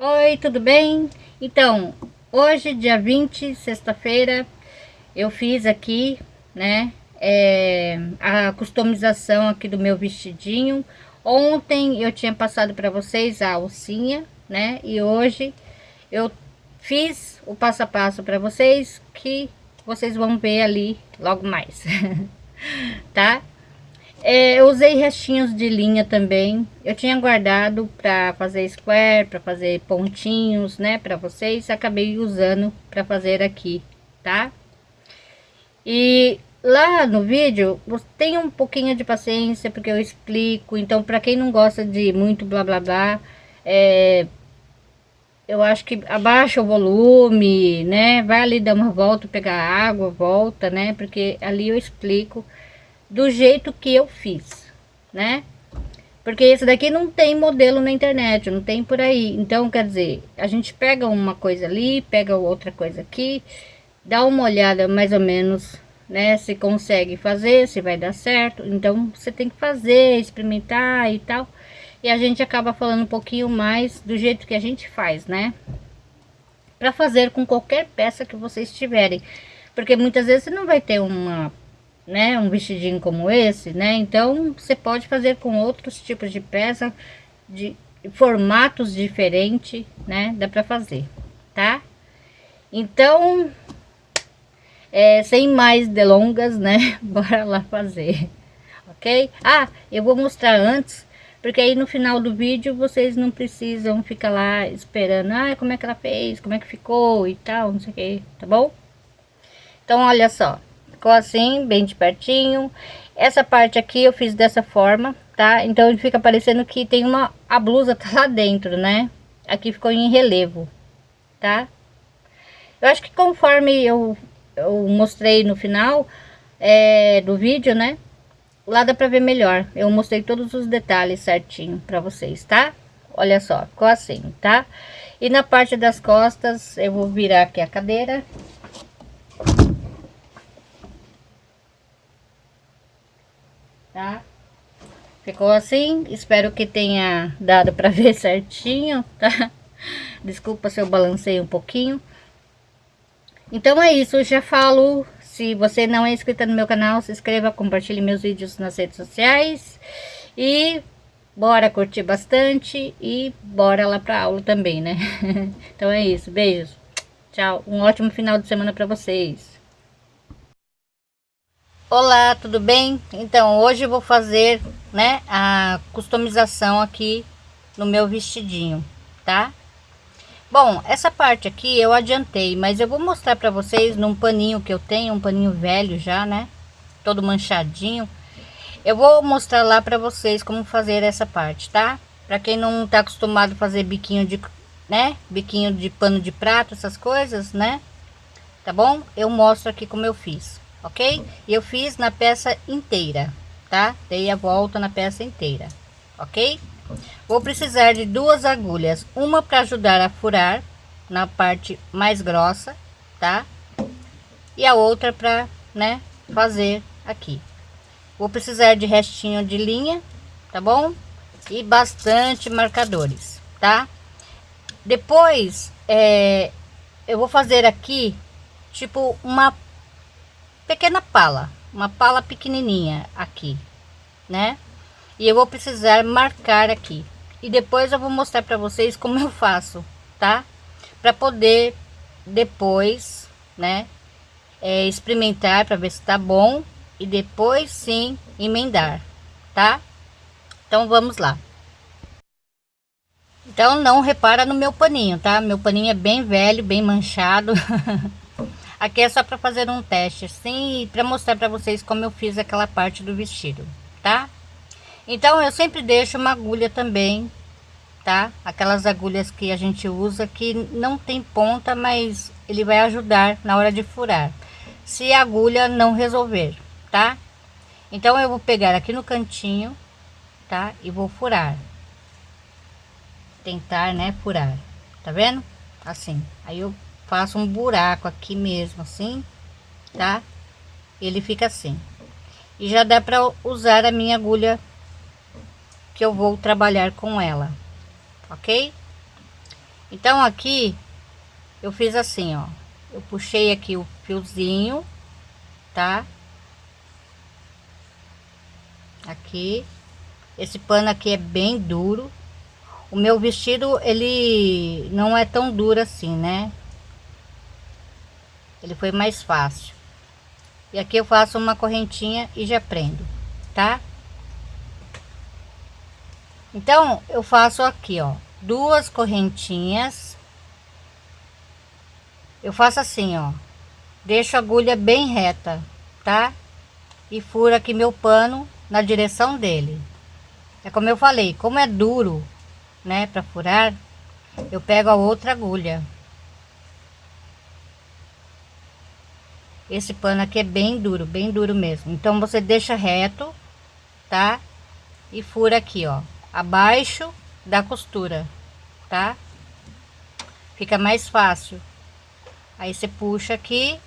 Oi, tudo bem? Então, hoje, dia 20, sexta-feira, eu fiz aqui, né, é, a customização aqui do meu vestidinho. Ontem eu tinha passado para vocês a alcinha, né, e hoje eu fiz o passo a passo para vocês, que vocês vão ver ali logo mais, tá? É, eu usei restinhos de linha também. Eu tinha guardado para fazer square, para fazer pontinhos, né, para vocês. Acabei usando para fazer aqui, tá? E lá no vídeo, tenha um pouquinho de paciência, porque eu explico. Então, para quem não gosta de muito blá blá blá, é, eu acho que abaixa o volume, né? Vai ali dar uma volta, pegar água, volta, né? Porque ali eu explico do jeito que eu fiz, né? Porque esse daqui não tem modelo na internet, não tem por aí. Então, quer dizer, a gente pega uma coisa ali, pega outra coisa aqui, dá uma olhada mais ou menos, né? Se consegue fazer, se vai dar certo. Então, você tem que fazer, experimentar e tal. E a gente acaba falando um pouquinho mais do jeito que a gente faz, né? Para fazer com qualquer peça que vocês tiverem. Porque muitas vezes você não vai ter uma né, um vestidinho como esse, né? Então, você pode fazer com outros tipos de peça, de formatos diferentes, né? Dá pra fazer, tá? Então, é, sem mais delongas, né? Bora lá fazer, ok? Ah, eu vou mostrar antes, porque aí no final do vídeo vocês não precisam ficar lá esperando, ah, como é que ela fez, como é que ficou e tal, não sei o que, tá bom? Então, olha só, Ficou assim, bem de pertinho. Essa parte aqui eu fiz dessa forma, tá? Então fica parecendo que tem uma... A blusa tá lá dentro, né? Aqui ficou em relevo, tá? Eu acho que conforme eu, eu mostrei no final é, do vídeo, né? Lá dá pra ver melhor. Eu mostrei todos os detalhes certinho pra vocês, tá? Olha só, ficou assim, tá? E na parte das costas, eu vou virar aqui a cadeira. Tá? Ficou assim, espero que tenha dado para ver certinho, tá? Desculpa se eu balancei um pouquinho. Então é isso, eu já falo, se você não é inscrito no meu canal, se inscreva, compartilhe meus vídeos nas redes sociais. E bora curtir bastante e bora lá pra aula também, né? então é isso, beijos, tchau, um ótimo final de semana para vocês. Olá, tudo bem? Então, hoje eu vou fazer, né, a customização aqui no meu vestidinho, tá? Bom, essa parte aqui eu adiantei, mas eu vou mostrar pra vocês num paninho que eu tenho, um paninho velho já, né? Todo manchadinho. Eu vou mostrar lá pra vocês como fazer essa parte, tá? Pra quem não tá acostumado a fazer biquinho de, né? Biquinho de pano de prato, essas coisas, né? Tá bom? Eu mostro aqui como eu fiz ok? Eu fiz na peça inteira, tá? Dei a volta na peça inteira, ok? Vou precisar de duas agulhas, uma para ajudar a furar na parte mais grossa, tá? E a outra para, né, fazer aqui. Vou precisar de restinho de linha, tá bom? E bastante marcadores, tá? Depois, é, eu vou fazer aqui, tipo, uma pequena pala, uma pala pequenininha aqui, né? E eu vou precisar marcar aqui. E depois eu vou mostrar para vocês como eu faço, tá? Para poder depois, né? É, experimentar para ver se tá bom e depois sim emendar, tá? Então vamos lá. Então não repara no meu paninho, tá? Meu paninho é bem velho, bem manchado. Aqui é só para fazer um teste assim e para mostrar para vocês como eu fiz aquela parte do vestido, tá? Então eu sempre deixo uma agulha também, tá? Aquelas agulhas que a gente usa que não tem ponta, mas ele vai ajudar na hora de furar. Se a agulha não resolver, tá? Então eu vou pegar aqui no cantinho, tá? E vou furar. Tentar, né, furar. Tá vendo? Assim. Aí eu faço um buraco aqui mesmo, assim, tá? Ele fica assim. E já dá para usar a minha agulha que eu vou trabalhar com ela, ok? Então aqui eu fiz assim, ó. Eu puxei aqui o fiozinho, tá? Aqui. Esse pano aqui é bem duro. O meu vestido, ele não é tão duro assim, né? Ele foi mais fácil. E aqui eu faço uma correntinha e já prendo, tá? Então, eu faço aqui, ó, duas correntinhas. Eu faço assim, ó. Deixo a agulha bem reta, tá? E furo aqui meu pano na direção dele. É como eu falei, como é duro, né, para furar, eu pego a outra agulha. Esse pano aqui é bem duro, bem duro mesmo. Então você deixa reto, tá? E fura aqui, ó, abaixo da costura, tá? Fica mais fácil. Aí você puxa aqui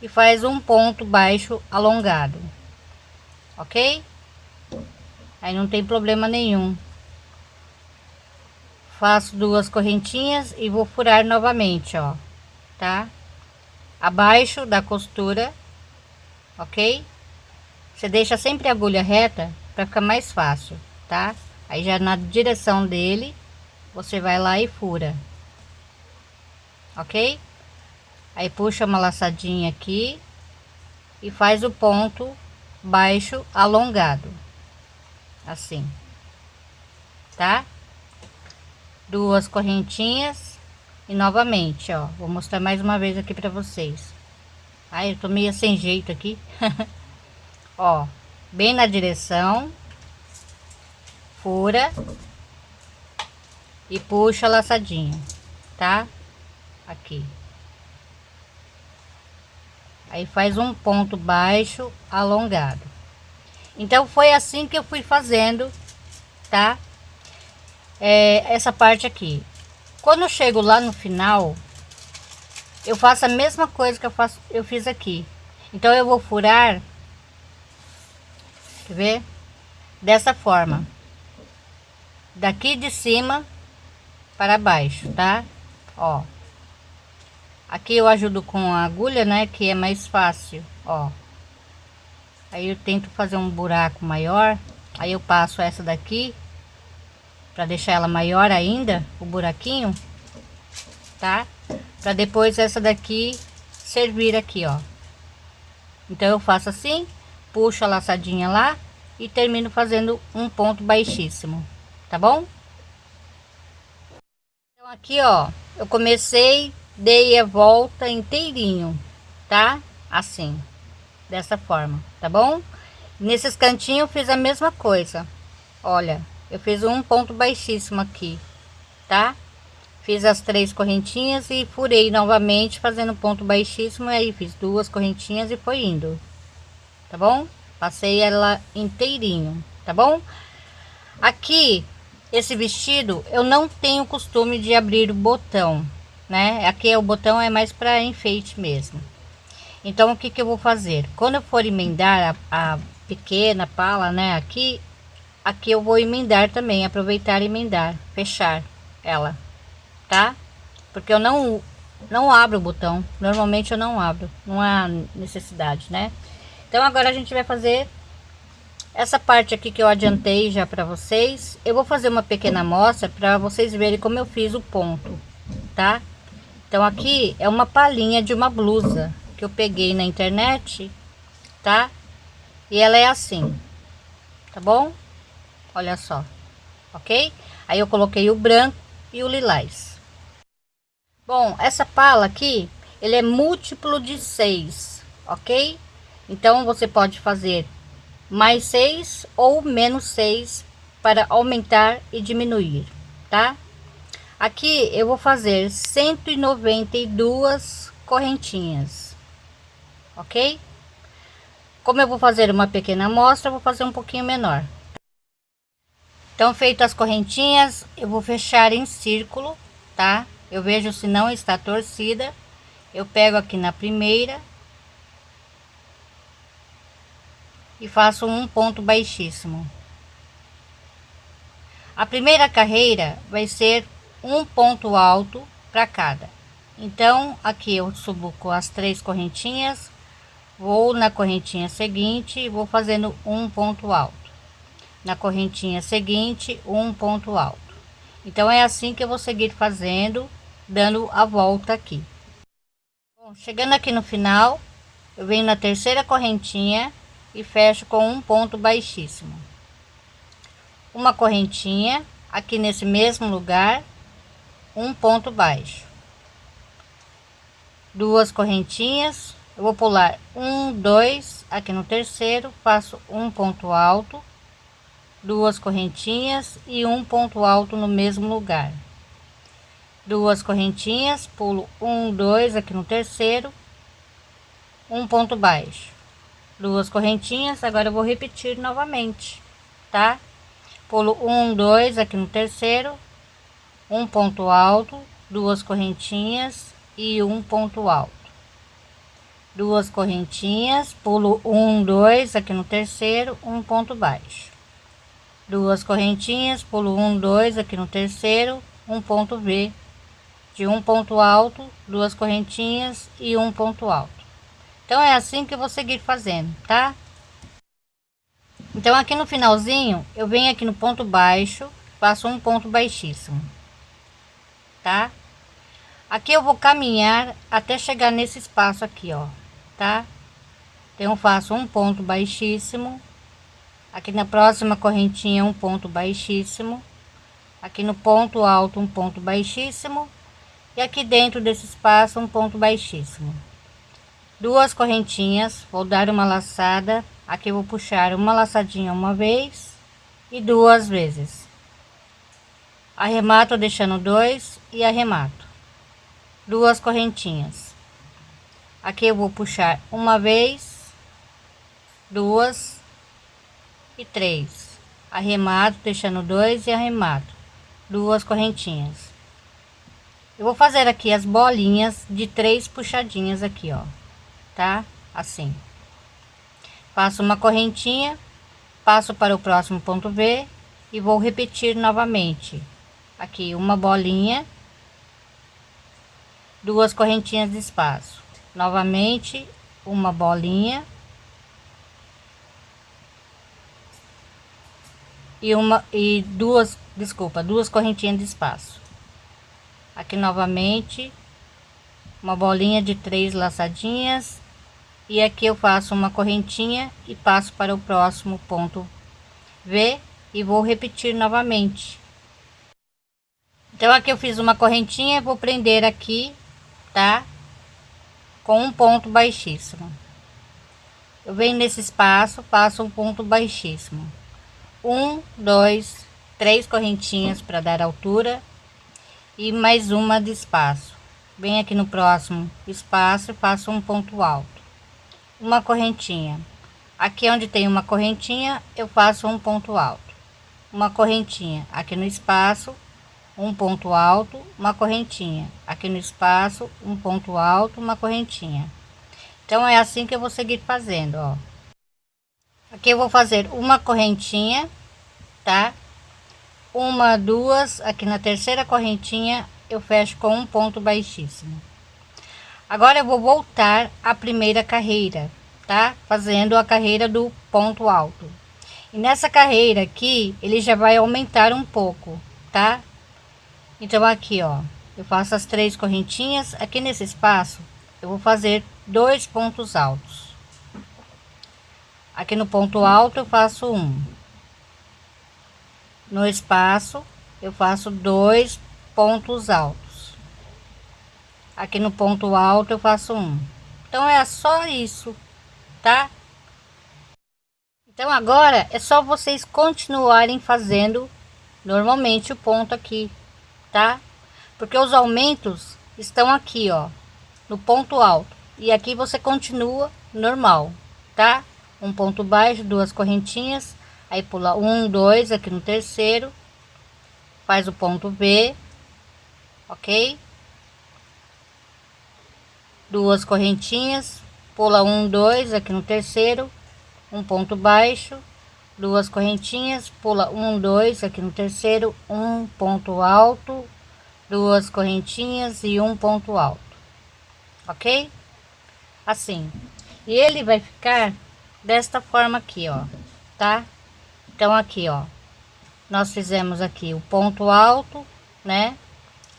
e faz um ponto baixo alongado, ok? Aí não tem problema nenhum. Faço duas correntinhas e vou furar novamente, ó, tá? Abaixo da costura, ok? Você deixa sempre a agulha reta para ficar mais fácil, tá? Aí já na direção dele, você vai lá e fura, ok? Aí puxa uma laçadinha aqui e faz o ponto baixo alongado, assim, tá? Duas correntinhas e novamente, ó, vou mostrar mais uma vez aqui para vocês. Ai, eu tô meio sem jeito aqui. ó, bem na direção. Fura. E puxa a laçadinha, tá? Aqui. Aí faz um ponto baixo alongado. Então foi assim que eu fui fazendo, tá? É, essa parte aqui. Quando eu chego lá no final, eu faço a mesma coisa que eu faço, eu fiz aqui. Então eu vou furar, quer ver? Dessa forma. Daqui de cima para baixo, tá? Ó. Aqui eu ajudo com a agulha, né, que é mais fácil, ó. Aí eu tento fazer um buraco maior, aí eu passo essa daqui para deixar ela maior ainda, o buraquinho, tá? Para depois essa daqui servir aqui, ó. Então eu faço assim, puxo a laçadinha lá e termino fazendo um ponto baixíssimo, tá bom? Então aqui, ó, eu comecei, dei a volta inteirinho, tá? Assim, dessa forma, tá bom? Nesses cantinhos eu fiz a mesma coisa, olha eu fiz um ponto baixíssimo aqui, tá? Fiz as três correntinhas e furei novamente fazendo ponto baixíssimo, aí fiz duas correntinhas e foi indo, tá bom? Passei ela inteirinho, tá bom? Aqui, esse vestido, eu não tenho costume de abrir o botão, né? Aqui o botão é mais para enfeite mesmo. Então, o que que eu vou fazer? Quando eu for emendar a, a pequena pala, né, aqui, aqui eu vou emendar também aproveitar e emendar fechar ela tá? Porque eu não não abro o botão normalmente eu não abro não há necessidade né? Então agora a gente vai fazer essa parte aqui que eu adiantei já para vocês. Eu vou fazer uma pequena amostra para vocês verem como eu fiz o ponto tá? Então aqui é uma palhinha de uma blusa que eu peguei na internet tá? E ela é assim tá bom olha só, ok? Aí eu coloquei o branco e o lilás. Bom, essa pala aqui, ele é múltiplo de 6, ok? Então você pode fazer mais 6 ou menos 6 para aumentar e diminuir, tá? Aqui eu vou fazer 192 correntinhas, ok? Como eu vou fazer uma pequena amostra, vou fazer um pouquinho menor. Então, feitas as correntinhas, eu vou fechar em círculo, tá? Eu vejo se não está torcida. Eu pego aqui na primeira. E faço um ponto baixíssimo. A primeira carreira vai ser um ponto alto para cada. Então, aqui eu subo com as três correntinhas, vou na correntinha seguinte e vou fazendo um ponto alto. Na correntinha seguinte, um ponto alto. Então, é assim que eu vou seguir fazendo, dando a volta aqui. Bom, chegando aqui no final, eu venho na terceira correntinha e fecho com um ponto baixíssimo. Uma correntinha, aqui nesse mesmo lugar, um ponto baixo duas correntinhas eu vou pular um dois aqui no terceiro faço um ponto alto duas correntinhas e um ponto alto no mesmo lugar. Duas correntinhas pulo um dois aqui no terceiro um ponto baixo. Duas correntinhas agora eu vou repetir novamente tá? Pulo um dois aqui no terceiro um ponto alto duas correntinhas e um ponto alto. Duas correntinhas pulo um dois aqui no terceiro um ponto baixo duas correntinhas pulo um dois aqui no terceiro um ponto V de um ponto alto duas correntinhas e um ponto alto então é assim que eu vou seguir fazendo tá então aqui no finalzinho eu venho aqui no ponto baixo faço um ponto baixíssimo tá? Aqui eu vou caminhar até chegar nesse espaço aqui, ó, tá? Então, faço um ponto baixíssimo. Aqui na próxima correntinha, um ponto baixíssimo. Aqui no ponto alto, um ponto baixíssimo. E aqui dentro desse espaço, um ponto baixíssimo. Duas correntinhas, vou dar uma laçada. Aqui vou puxar uma laçadinha uma vez e duas vezes arremato deixando dois e arremato duas correntinhas aqui eu vou puxar uma vez duas e três. Arremato deixando dois e arremato duas correntinhas. Eu vou fazer aqui as bolinhas de três puxadinhas aqui ó. Tá? Assim. Faço uma correntinha passo para o próximo ponto V e vou repetir novamente. Aqui uma bolinha. Duas correntinhas de espaço. Novamente uma bolinha e uma e duas desculpa duas correntinhas de espaço. Aqui novamente uma bolinha de três laçadinhas. E aqui eu faço uma correntinha e passo para o próximo ponto V e vou repetir novamente. Então aqui eu fiz uma correntinha vou prender aqui tá? Com um ponto baixíssimo. Eu venho nesse espaço faço um ponto baixíssimo um dois três correntinhas para dar altura e mais uma de espaço bem aqui no próximo espaço e faço um ponto alto uma correntinha aqui onde tem uma correntinha eu faço um ponto alto uma correntinha aqui no espaço um ponto alto, uma correntinha. Aqui no espaço, um ponto alto, uma correntinha. Então, é assim que eu vou seguir fazendo, ó. Aqui eu vou fazer uma correntinha, tá? Uma, duas, aqui na terceira correntinha, eu fecho com um ponto baixíssimo. Agora, eu vou voltar à primeira carreira, tá? Fazendo a carreira do ponto alto. E nessa carreira aqui, ele já vai aumentar um pouco, tá? Então, aqui, ó, eu faço as três correntinhas. Aqui nesse espaço, eu vou fazer dois pontos altos. Aqui no ponto alto, eu faço um. No espaço, eu faço dois pontos altos. Aqui no ponto alto, eu faço um. Então, é só isso, tá? Então, agora é só vocês continuarem fazendo normalmente o ponto aqui tá? Porque os aumentos estão aqui, ó, no ponto alto. E aqui você continua normal, tá? Um ponto baixo, duas correntinhas, aí pula um, dois aqui no terceiro, faz o ponto V, ok? Duas correntinhas, pula um, dois aqui no terceiro, um ponto baixo, duas correntinhas, pula um, dois aqui no terceiro, um ponto alto, duas correntinhas e um ponto alto, ok? Assim, e ele vai ficar desta forma aqui, ó, tá? Então aqui, ó, nós fizemos aqui o ponto alto, né?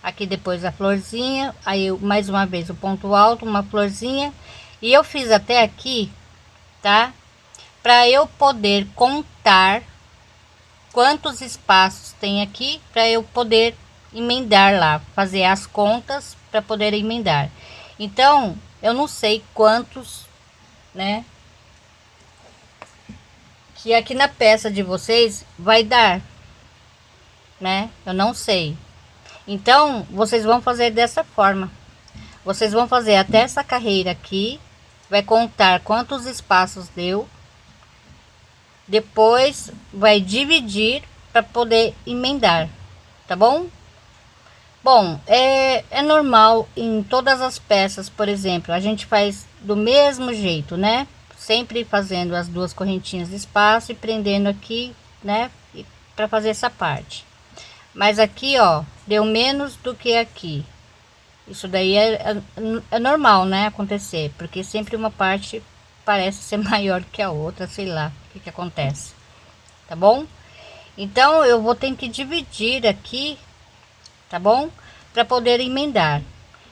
Aqui depois a florzinha, aí mais uma vez o ponto alto, uma florzinha, e eu fiz até aqui, tá? Para eu poder contar quantos espaços tem aqui, para eu poder emendar lá, fazer as contas para poder emendar. Então, eu não sei quantos, né? Que aqui na peça de vocês vai dar, né? Eu não sei. Então, vocês vão fazer dessa forma. Vocês vão fazer até essa carreira aqui, vai contar quantos espaços deu. Depois vai dividir para poder emendar, tá bom? Bom, é, é normal em todas as peças, por exemplo, a gente faz do mesmo jeito, né? Sempre fazendo as duas correntinhas de espaço e prendendo aqui, né? Para fazer essa parte. Mas aqui, ó, deu menos do que aqui. Isso daí é, é, é normal, né? Acontecer, porque sempre uma parte parece ser maior que a outra, sei lá o que que acontece. Tá bom? Então, eu vou ter que dividir aqui tá bom? Para poder emendar.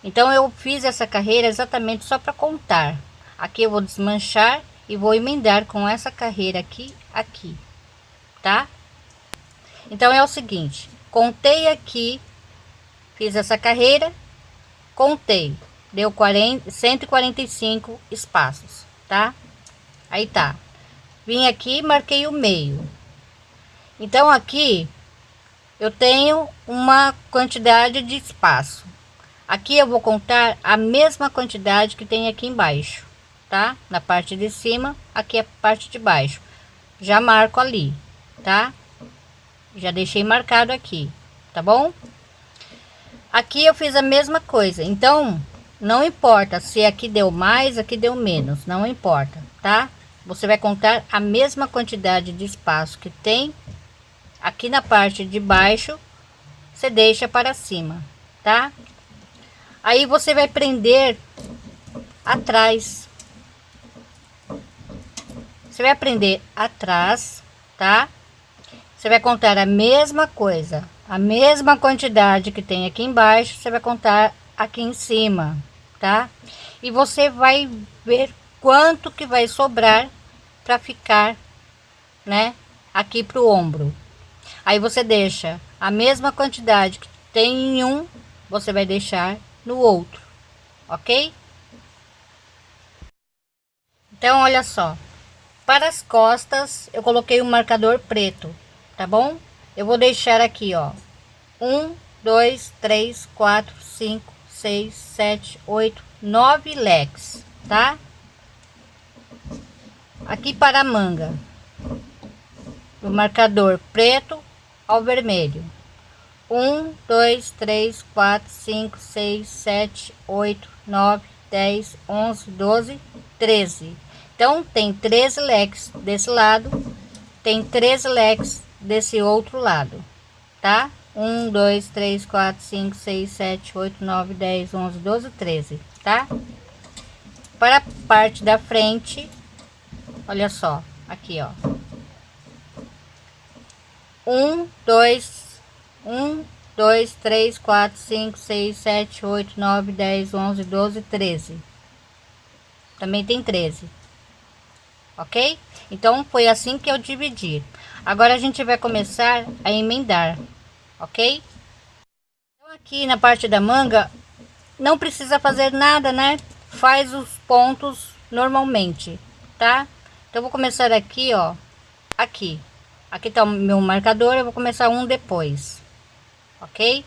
Então eu fiz essa carreira exatamente só para contar. Aqui eu vou desmanchar e vou emendar com essa carreira aqui, aqui, tá? Então é o seguinte, contei aqui, fiz essa carreira, contei, deu 40, 145 espaços, tá? Aí tá. Vim aqui, marquei o meio. Então aqui eu tenho uma quantidade de espaço. Aqui eu vou contar a mesma quantidade que tem aqui embaixo, tá? Na parte de cima, aqui é a parte de baixo. Já marco ali, tá? Já deixei marcado aqui, tá bom? Aqui eu fiz a mesma coisa, então não importa se aqui deu mais, aqui deu menos, não importa, tá? Você vai contar a mesma quantidade de espaço que tem aqui na parte de baixo você deixa para cima tá aí você vai prender atrás você vai prender atrás tá você vai contar a mesma coisa a mesma quantidade que tem aqui embaixo você vai contar aqui em cima tá e você vai ver quanto que vai sobrar para ficar né aqui pro ombro Aí você deixa a mesma quantidade que tem em um, você vai deixar no outro, ok? Então, olha só. Para as costas, eu coloquei um marcador preto, tá bom? Eu vou deixar aqui, ó. Um, dois, três, quatro, cinco, seis, sete, oito, nove leques, tá? Aqui para a manga, o marcador preto ao vermelho. 1, 2, 3, 4, 5, 6, 7, 8, 9, 10, 11, 12, 13. Então, tem 13 leques desse lado, tem 13 leques desse outro lado, tá? 1, 2, 3, 4, 5, 6, 7, 8, 9, 10, 11, 12, 13, tá? Para a parte da frente, olha só, aqui, ó um, dois, um, dois, três, quatro, cinco, seis, sete, oito, nove, dez, onze, doze, treze. Também tem treze. Ok? Então, foi assim que eu dividi. Agora, a gente vai começar a emendar. Ok? Então, aqui na parte da manga, não precisa fazer nada, né? Faz os pontos normalmente, tá? Então, vou começar aqui, ó. Aqui. Aqui tá o meu marcador, eu vou começar um depois, ok?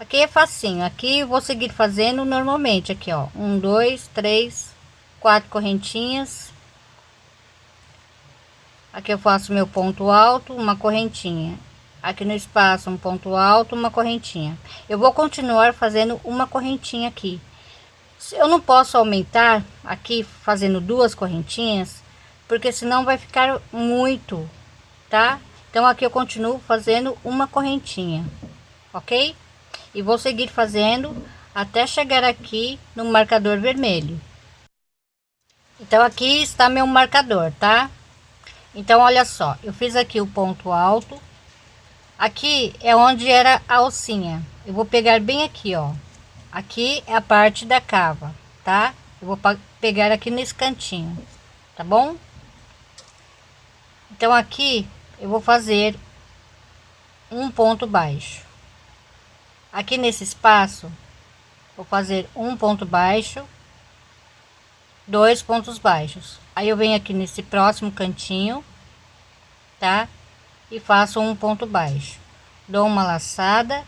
Aqui é facinho, aqui vou seguir fazendo normalmente, aqui ó, um, dois, três, quatro correntinhas. Aqui eu faço meu ponto alto, uma correntinha. Aqui no espaço, um ponto alto, uma correntinha. Eu vou continuar fazendo uma correntinha aqui. Eu não posso aumentar aqui fazendo duas correntinhas, porque senão vai ficar muito, tá? Então aqui eu continuo fazendo uma correntinha, ok? E vou seguir fazendo até chegar aqui no marcador vermelho. Então aqui está meu marcador, tá? Então olha só, eu fiz aqui o ponto alto. Aqui é onde era a alcinha. Eu vou pegar bem aqui, ó. Aqui é a parte da cava, tá? Eu vou pegar aqui nesse cantinho, tá bom? Então aqui eu vou fazer um ponto baixo. Aqui nesse espaço, vou fazer um ponto baixo, dois pontos baixos. Aí eu venho aqui nesse próximo cantinho, tá? E faço um ponto baixo. Dou uma laçada,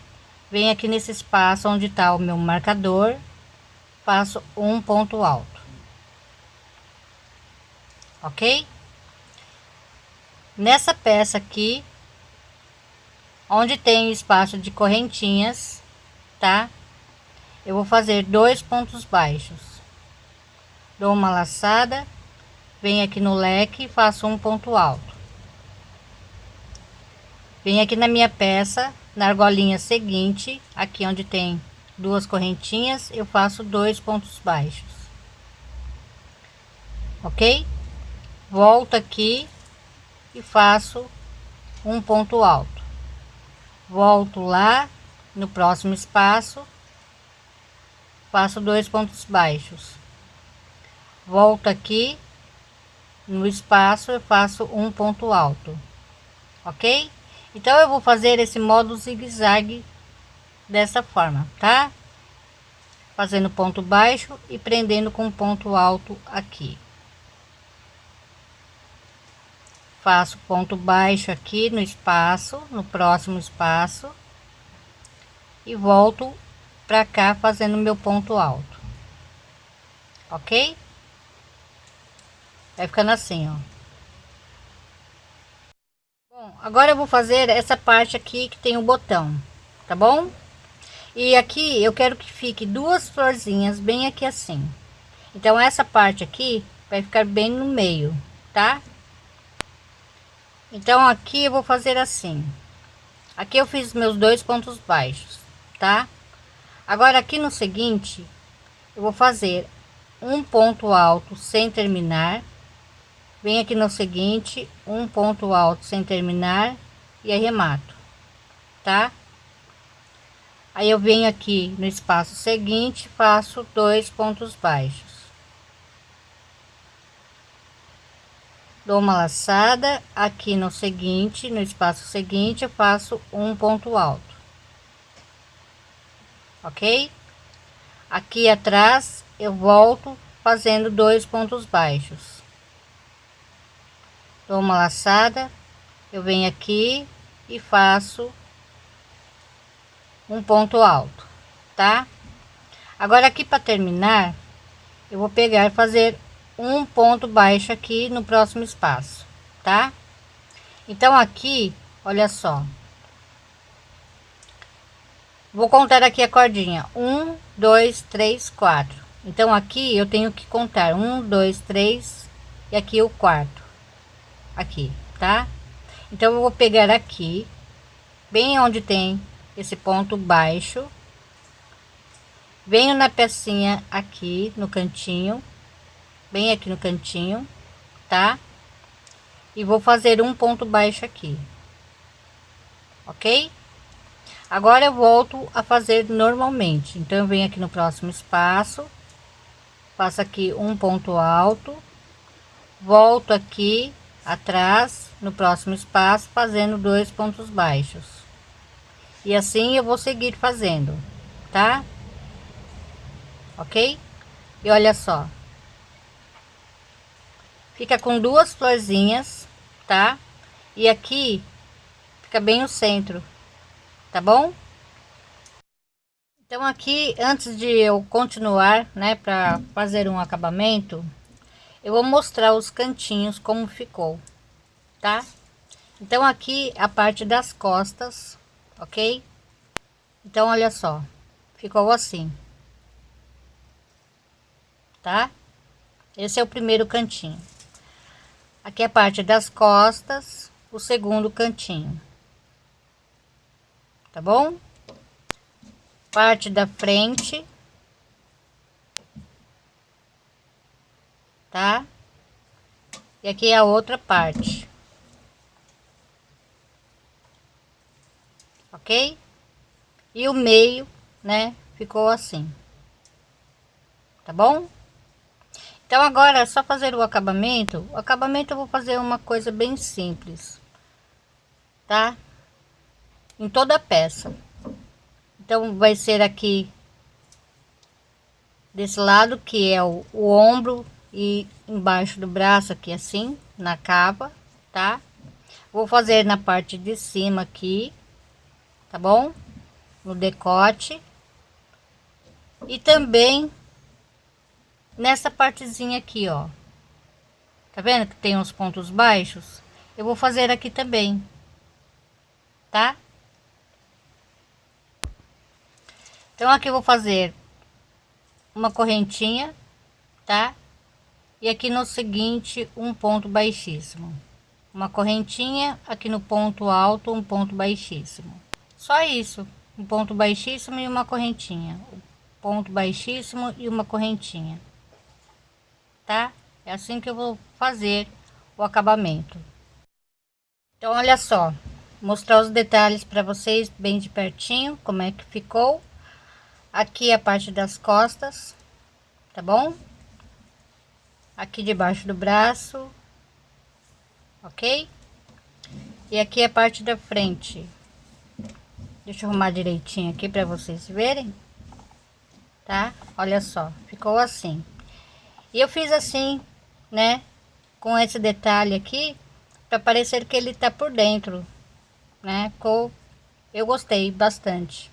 venho aqui nesse espaço onde está o meu marcador, faço um ponto alto. Ok? Nessa peça aqui, onde tem espaço de correntinhas, tá? Eu vou fazer dois pontos baixos. Dou uma laçada, venho aqui no leque e faço um ponto alto. Venho aqui na minha peça, na argolinha seguinte, aqui onde tem duas correntinhas, eu faço dois pontos baixos. Ok? Volto aqui e faço um ponto alto volto lá no próximo espaço faço dois pontos baixos volto aqui no espaço eu faço um ponto alto ok então eu vou fazer esse modo zigue-zague dessa forma tá fazendo ponto baixo e prendendo com ponto alto aqui faço ponto baixo aqui no espaço, no próximo espaço e volto para cá fazendo meu ponto alto. OK? Vai ficando assim, ó. Bom, agora eu vou fazer essa parte aqui que tem o botão, tá bom? E aqui eu quero que fique duas florzinhas bem aqui assim. Então essa parte aqui vai ficar bem no meio, tá? Então aqui eu vou fazer assim. Aqui eu fiz meus dois pontos baixos, tá? Agora aqui no seguinte, eu vou fazer um ponto alto sem terminar. Vem aqui no seguinte, um ponto alto sem terminar e arremato, tá? Aí eu venho aqui no espaço seguinte, faço dois pontos baixos. dou uma laçada aqui no seguinte no espaço seguinte eu faço um ponto alto ok aqui atrás eu volto fazendo dois pontos baixos dou uma laçada eu venho aqui e faço um ponto alto tá agora aqui para terminar eu vou pegar e fazer um ponto baixo aqui no próximo espaço, tá? Então aqui, olha só. Vou contar aqui a cordinha. Um, dois, três, quatro. Então aqui eu tenho que contar um, dois, três e aqui o quarto. Aqui, tá? Então eu vou pegar aqui, bem onde tem esse ponto baixo. Venho na pecinha aqui no cantinho bem aqui no cantinho, tá? E vou fazer um ponto baixo aqui, ok? Agora eu volto a fazer normalmente. Então eu venho aqui no próximo espaço, faço aqui um ponto alto, volto aqui atrás no próximo espaço, fazendo dois pontos baixos. E assim eu vou seguir fazendo, tá? Ok? E olha só, fica com duas florzinhas, tá? E aqui fica bem o centro, tá bom? Então aqui, antes de eu continuar, né, para fazer um acabamento, eu vou mostrar os cantinhos como ficou, tá? Então aqui a parte das costas, ok? Então olha só, ficou assim, tá? Esse é o primeiro cantinho. Aqui é a parte das costas, o segundo cantinho. Tá bom? parte da frente, tá? E aqui é a outra parte. Ok? E o meio, né, ficou assim. Tá bom? Então agora é só fazer o acabamento. O acabamento eu vou fazer uma coisa bem simples. Tá? Em toda a peça. Então vai ser aqui desse lado que é o, o ombro e embaixo do braço aqui assim, na cava, tá? Vou fazer na parte de cima aqui, tá bom? No decote. E também nessa partezinha aqui, ó. Tá vendo que tem uns pontos baixos? Eu vou fazer aqui também, tá? Então aqui eu vou fazer uma correntinha, tá? E aqui no seguinte um ponto baixíssimo. Uma correntinha aqui no ponto alto um ponto baixíssimo. Só isso um ponto baixíssimo e uma correntinha. Um ponto baixíssimo e uma correntinha. Tá? É assim que eu vou fazer o acabamento. Então olha só mostrar os detalhes para vocês bem de pertinho como é que ficou. Aqui a parte das costas tá bom aqui debaixo do braço, ok? E aqui é a parte da frente. Deixa eu arrumar direitinho aqui para vocês verem, tá? Olha só, ficou assim. E eu fiz assim, né? Com esse detalhe aqui, para parecer que ele tá por dentro, né? Ficou, eu gostei bastante.